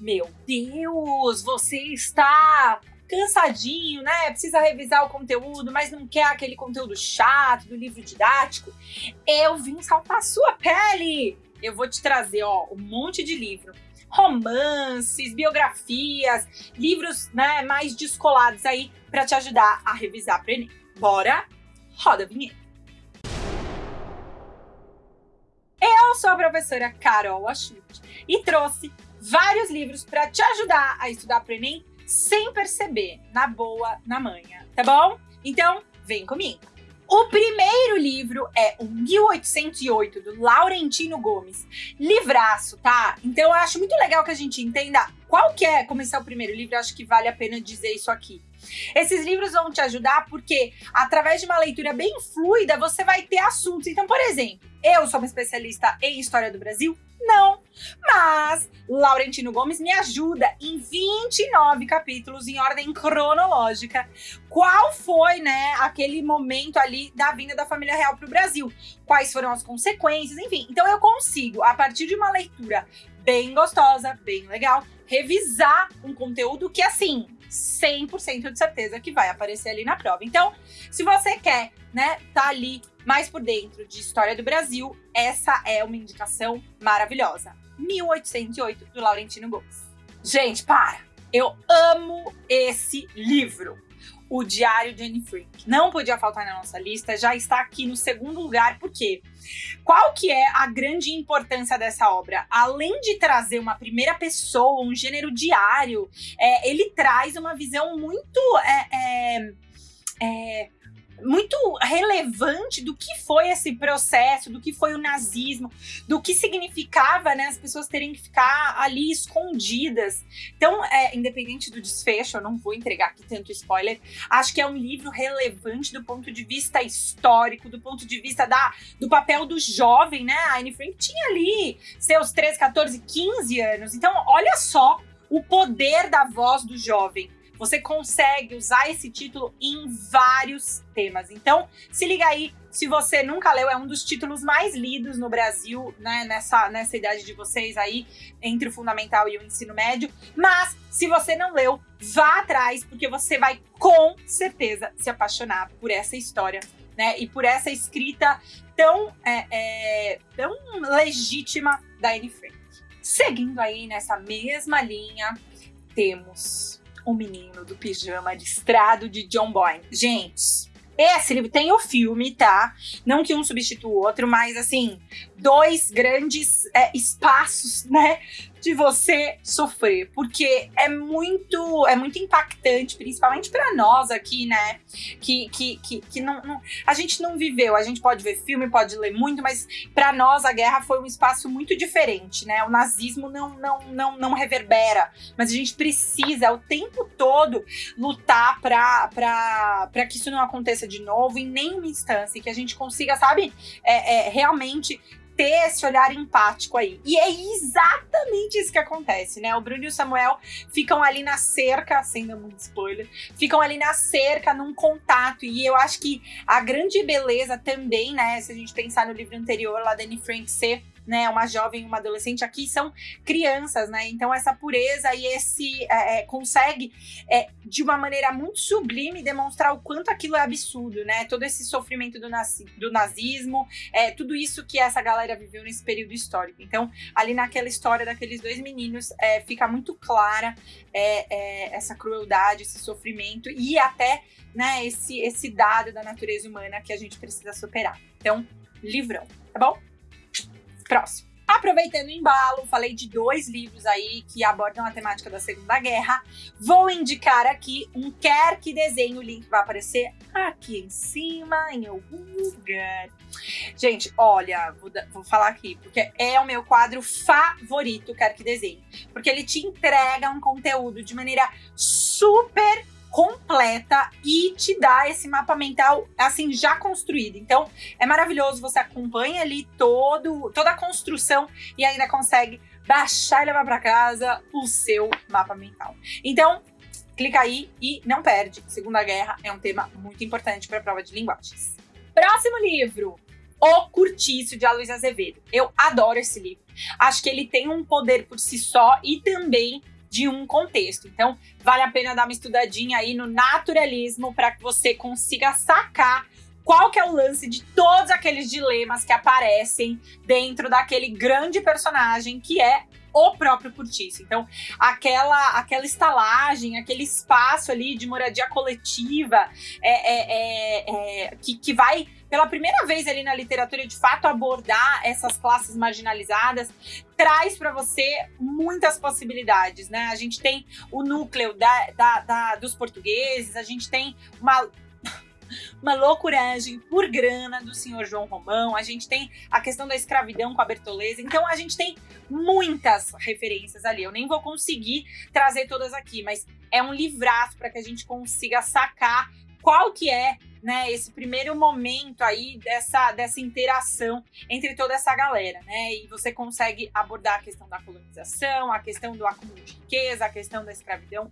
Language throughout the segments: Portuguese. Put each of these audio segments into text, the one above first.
Meu Deus, você está cansadinho, né? Precisa revisar o conteúdo, mas não quer aquele conteúdo chato do livro didático. Eu vim salvar a sua pele. Eu vou te trazer, ó, um monte de livro romances, biografias, livros né, mais descolados aí para te ajudar a revisar para Enem. Bora? Roda a vinheta. Eu sou a professora Carol Achute e trouxe vários livros para te ajudar a estudar para Enem sem perceber, na boa, na manhã, tá bom? Então, vem comigo. O primeiro livro é o 1808, do Laurentino Gomes. Livraço, tá? Então eu acho muito legal que a gente entenda qual que é começar o primeiro livro, acho que vale a pena dizer isso aqui. Esses livros vão te ajudar porque, através de uma leitura bem fluida, você vai ter assuntos. Então, por exemplo, eu sou uma especialista em História do Brasil? Não. Mas Laurentino Gomes me ajuda em 29 capítulos em ordem cronológica. Qual foi, né, aquele momento ali da vinda da família real para o Brasil? Quais foram as consequências? Enfim, então eu consigo, a partir de uma leitura bem gostosa, bem legal, revisar um conteúdo que, assim, 100% de certeza que vai aparecer ali na prova. Então, se você quer, né, tá ali mais por dentro de história do Brasil, essa é uma indicação maravilhosa. 1808 do Laurentino Gomes. Gente, para! Eu amo esse livro. O Diário de Anne Frank. Não podia faltar na nossa lista, já está aqui no segundo lugar, por quê? Qual que é a grande importância dessa obra? Além de trazer uma primeira pessoa, um gênero diário, é, ele traz uma visão muito... É, é, muito relevante do que foi esse processo, do que foi o nazismo, do que significava né, as pessoas terem que ficar ali escondidas. Então, é, independente do desfecho, eu não vou entregar aqui tanto spoiler, acho que é um livro relevante do ponto de vista histórico, do ponto de vista da, do papel do jovem, né? A Anne Frank tinha ali seus 13, 14, 15 anos. Então, olha só o poder da voz do jovem você consegue usar esse título em vários temas. Então, se liga aí, se você nunca leu, é um dos títulos mais lidos no Brasil, né, nessa, nessa idade de vocês aí, entre o fundamental e o ensino médio. Mas, se você não leu, vá atrás, porque você vai com certeza se apaixonar por essa história, né, e por essa escrita tão, é, é, tão legítima da Anne Frank. Seguindo aí nessa mesma linha, temos o Menino do Pijama Listrado de John Boyne. Gente, esse livro tem o filme, tá? Não que um substitua o outro, mas assim, dois grandes é, espaços, né? de você sofrer, porque é muito é muito impactante, principalmente para nós aqui, né? Que, que, que, que não, não, a gente não viveu, a gente pode ver filme, pode ler muito, mas para nós a guerra foi um espaço muito diferente, né? O nazismo não, não, não, não reverbera, mas a gente precisa o tempo todo lutar para que isso não aconteça de novo em nenhuma instância, que a gente consiga, sabe, é, é, realmente ter esse olhar empático aí. E é exatamente isso que acontece, né? O Bruno e o Samuel ficam ali na cerca, sendo muito spoiler, ficam ali na cerca, num contato. E eu acho que a grande beleza também, né? Se a gente pensar no livro anterior lá da Anne Frank ser né, uma jovem, uma adolescente, aqui são crianças, né? Então essa pureza e esse é, é, consegue é, de uma maneira muito sublime demonstrar o quanto aquilo é absurdo, né? Todo esse sofrimento do, nazi, do nazismo, é, tudo isso que essa galera viveu nesse período histórico. Então ali naquela história daqueles dois meninos é, fica muito clara é, é, essa crueldade, esse sofrimento e até né, esse, esse dado da natureza humana que a gente precisa superar. Então, livrão, tá bom? Próximo. Aproveitando o embalo, falei de dois livros aí que abordam a temática da Segunda Guerra. Vou indicar aqui um Quer Que Desenhe, o link vai aparecer aqui em cima, em algum lugar. Gente, olha, vou, vou falar aqui, porque é o meu quadro favorito, Quer Que Desenhe. Porque ele te entrega um conteúdo de maneira super completa e te dá esse mapa mental assim já construído. Então é maravilhoso, você acompanha ali todo, toda a construção e ainda consegue baixar e levar para casa o seu mapa mental. Então clica aí e não perde. Segunda Guerra é um tema muito importante para a prova de linguagens. Próximo livro, O Curtiço, de Aloysio Azevedo. Eu adoro esse livro. Acho que ele tem um poder por si só e também de um contexto. Então, vale a pena dar uma estudadinha aí no naturalismo para que você consiga sacar qual que é o lance de todos aqueles dilemas que aparecem dentro daquele grande personagem que é o próprio Curtiço. Então, aquela, aquela estalagem, aquele espaço ali de moradia coletiva é, é, é, é, que, que vai, pela primeira vez ali na literatura, de fato abordar essas classes marginalizadas, traz para você muitas possibilidades, né? A gente tem o núcleo da, da, da, dos portugueses, a gente tem uma uma loucuragem por grana do senhor João Romão, a gente tem a questão da escravidão com a Bertoleza, então a gente tem muitas referências ali. Eu nem vou conseguir trazer todas aqui, mas é um livraço para que a gente consiga sacar qual que é né, esse primeiro momento aí dessa, dessa interação entre toda essa galera, né? E você consegue abordar a questão da colonização, a questão do acúmulo de riqueza, a questão da escravidão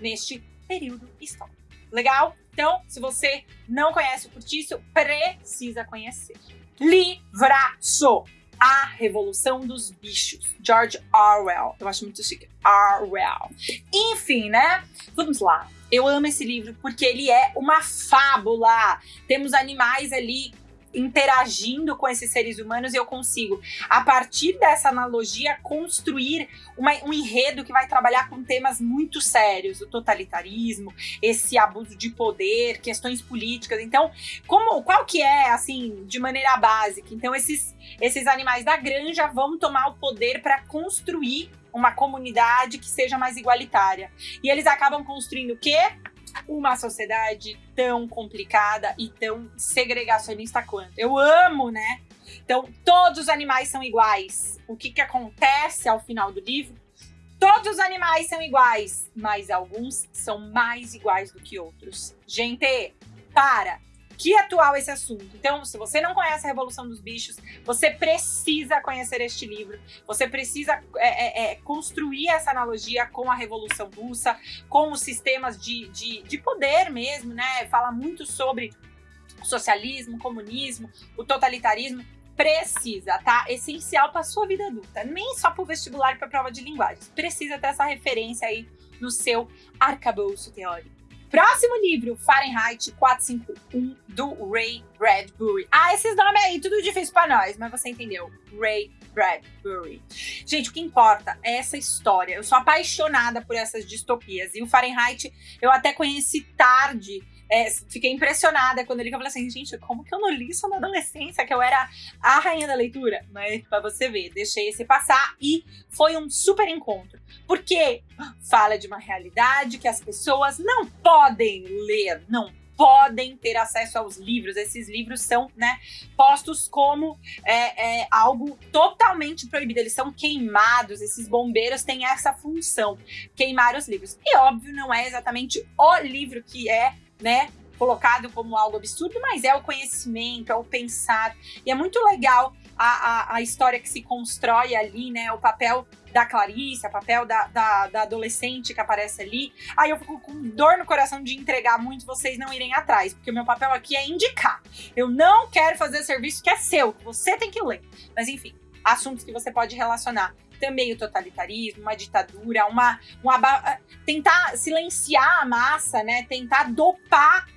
neste período histórico. Legal? Então, se você não conhece o Curtiço, precisa conhecer. Livraço! A Revolução dos Bichos, George Orwell. Eu acho muito chique. Orwell. Enfim, né? Vamos lá. Eu amo esse livro porque ele é uma fábula. Temos animais ali interagindo com esses seres humanos e eu consigo, a partir dessa analogia, construir uma, um enredo que vai trabalhar com temas muito sérios, o totalitarismo, esse abuso de poder, questões políticas. Então, como, qual que é, assim, de maneira básica? Então, esses, esses animais da granja vão tomar o poder para construir uma comunidade que seja mais igualitária. E eles acabam construindo o quê? Uma sociedade tão complicada e tão segregacionista quanto. Eu amo, né? Então, todos os animais são iguais. O que, que acontece ao final do livro? Todos os animais são iguais, mas alguns são mais iguais do que outros. Gente, para! Que atual esse assunto. Então, se você não conhece a Revolução dos Bichos, você precisa conhecer este livro. Você precisa é, é, é, construir essa analogia com a Revolução Russa, com os sistemas de, de, de poder mesmo, né? Fala muito sobre socialismo, comunismo, o totalitarismo precisa, tá? Essencial para sua vida adulta, nem só para o vestibular e para prova de linguagens. Precisa ter essa referência aí no seu arcabouço teórico. Próximo livro, Fahrenheit 451, do Ray Bradbury. Ah, esses nomes aí, tudo difícil para nós, mas você entendeu. Ray Bradbury. Gente, o que importa é essa história. Eu sou apaixonada por essas distopias. E o Fahrenheit eu até conheci tarde é, fiquei impressionada quando ele falou assim, gente, como que eu não li isso na adolescência, que eu era a rainha da leitura? Mas pra você ver, deixei esse passar e foi um super encontro. Porque fala de uma realidade que as pessoas não podem ler, não podem ter acesso aos livros. Esses livros são, né, postos como é, é, algo totalmente proibido. Eles são queimados. Esses bombeiros têm essa função, queimar os livros. E óbvio, não é exatamente o livro que é né? Colocado como algo absurdo, mas é o conhecimento, é o pensar. E é muito legal a, a, a história que se constrói ali, né? O papel da Clarice, o papel da, da, da, adolescente que aparece ali. Aí eu fico com dor no coração de entregar muito vocês não irem atrás, porque o meu papel aqui é indicar. Eu não quero fazer serviço que é seu, que você tem que ler. Mas enfim, assuntos que você pode relacionar também o totalitarismo, uma ditadura, uma, uma tentar silenciar a massa, né? Tentar dopar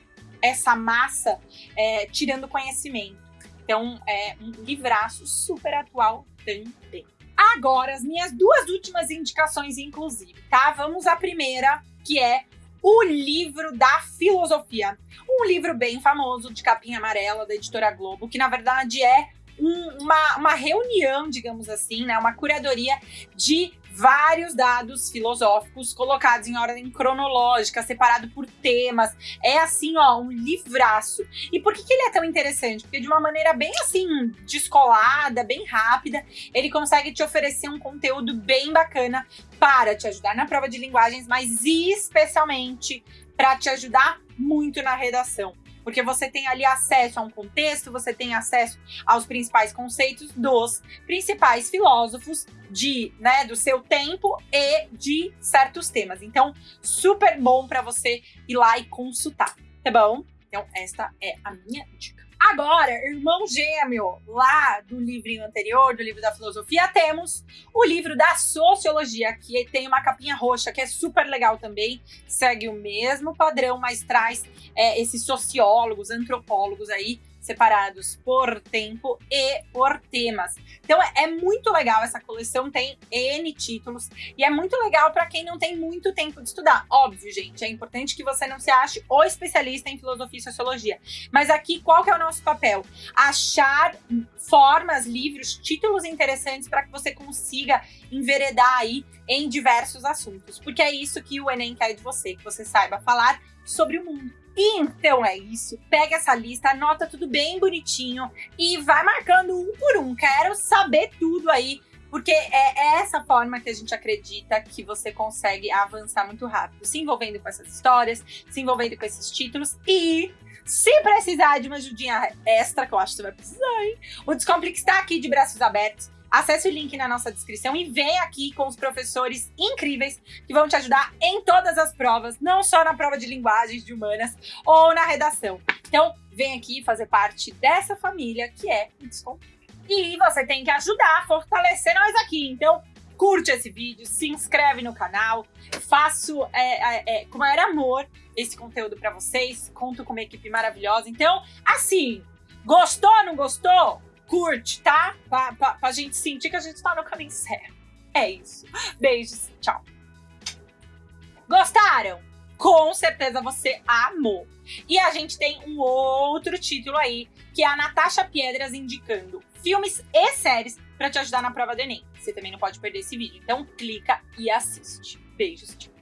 essa massa, é, tirando conhecimento. Então, é um livraço super atual também. Agora, as minhas duas últimas indicações, inclusive, tá? Vamos à primeira, que é o livro da filosofia. Um livro bem famoso, de capinha amarela, da editora Globo, que na verdade é uma, uma reunião, digamos assim, né, uma curadoria de vários dados filosóficos colocados em ordem cronológica, separado por temas. É assim, ó, um livraço. E por que, que ele é tão interessante? Porque de uma maneira bem assim, descolada, bem rápida, ele consegue te oferecer um conteúdo bem bacana para te ajudar na prova de linguagens, mas especialmente para te ajudar muito na redação porque você tem ali acesso a um contexto, você tem acesso aos principais conceitos dos principais filósofos de, né, do seu tempo e de certos temas. Então, super bom para você ir lá e consultar, tá bom? Então, esta é a minha dica. Agora, irmão gêmeo, lá do livrinho anterior, do livro da filosofia, temos o livro da sociologia, que tem uma capinha roxa, que é super legal também. Segue o mesmo padrão, mas traz é, esses sociólogos, antropólogos aí separados por tempo e por temas. Então é, é muito legal essa coleção, tem N títulos e é muito legal para quem não tem muito tempo de estudar. Óbvio, gente, é importante que você não se ache o especialista em filosofia e sociologia. Mas aqui qual que é o nosso papel? Achar formas, livros, títulos interessantes para que você consiga enveredar aí em diversos assuntos, porque é isso que o Enem quer de você, que você saiba falar sobre o mundo. Então é isso. Pega essa lista, anota tudo bem bonitinho e vai marcando um por um. Quero saber tudo aí, porque é essa forma que a gente acredita que você consegue avançar muito rápido, se envolvendo com essas histórias, se envolvendo com esses títulos e se precisar de uma ajudinha extra, que eu acho que você vai precisar, hein? O Descomplique está aqui de braços abertos Acesse o link na nossa descrição e vem aqui com os professores incríveis que vão te ajudar em todas as provas, não só na prova de linguagens de humanas ou na redação. Então, vem aqui fazer parte dessa família que é o Desconto. E você tem que ajudar a fortalecer nós aqui. Então, curte esse vídeo, se inscreve no canal, faço é, é, é, com maior amor esse conteúdo para vocês, conto com uma equipe maravilhosa. Então, assim, gostou, não gostou? Curte, tá? Pra, pra, pra gente sentir que a gente tá no caminho certo. É isso. Beijos, tchau. Gostaram? Com certeza você amou. E a gente tem um outro título aí, que é a Natasha Piedras indicando filmes e séries para te ajudar na prova do Enem. Você também não pode perder esse vídeo. Então clica e assiste. Beijos, tchau.